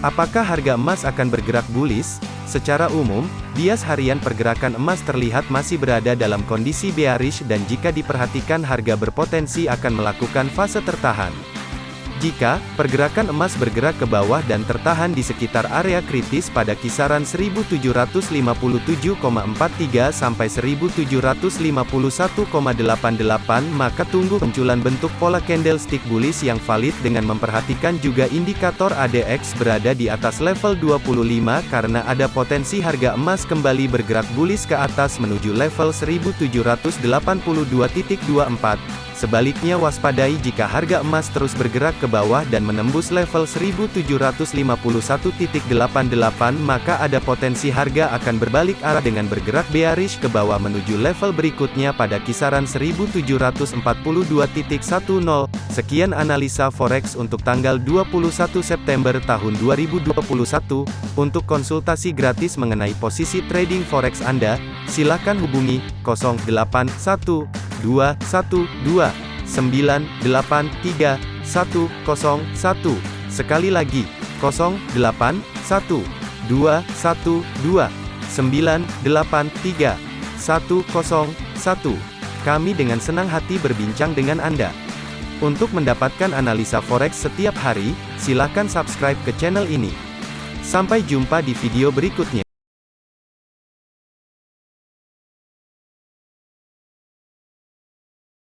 Apakah harga emas akan bergerak bullish? Secara umum, bias harian pergerakan emas terlihat masih berada dalam kondisi bearish dan jika diperhatikan harga berpotensi akan melakukan fase tertahan. Jika pergerakan emas bergerak ke bawah dan tertahan di sekitar area kritis pada kisaran 1757,43 sampai 1751,88 maka tunggu munculan bentuk pola candlestick bullish yang valid dengan memperhatikan juga indikator ADX berada di atas level 25 karena ada potensi harga emas kembali bergerak bullish ke atas menuju level 1782.24 Sebaliknya waspadai jika harga emas terus bergerak ke bawah dan menembus level 1751.88 maka ada potensi harga akan berbalik arah dengan bergerak bearish ke bawah menuju level berikutnya pada kisaran 1742.10. Sekian analisa forex untuk tanggal 21 September tahun 2021. Untuk konsultasi gratis mengenai posisi trading forex Anda, silakan hubungi 081 dua satu dua sembilan delapan tiga satu kosong satu. Sekali lagi kosong delapan satu dua satu dua sembilan delapan tiga satu kosong satu. Kami dengan senang hati berbincang dengan Anda. Untuk mendapatkan analisa forex setiap hari silakan subscribe ke channel ini. Sampai jumpa di video berikutnya